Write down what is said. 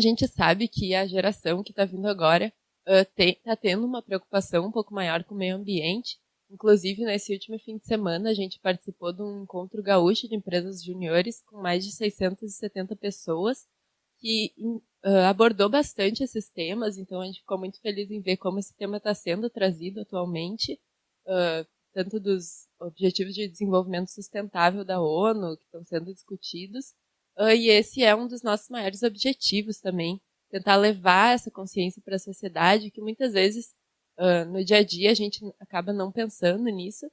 gente sabe que a geração que está vindo agora está uh, tendo uma preocupação um pouco maior com o meio ambiente. Inclusive, nesse último fim de semana, a gente participou de um encontro gaúcho de empresas juniores com mais de 670 pessoas que uh, abordou bastante esses temas. Então, a gente ficou muito feliz em ver como esse tema está sendo trazido atualmente, uh, tanto dos Objetivos de Desenvolvimento Sustentável da ONU, que estão sendo discutidos, e esse é um dos nossos maiores objetivos também, tentar levar essa consciência para a sociedade, que muitas vezes uh, no dia a dia a gente acaba não pensando nisso.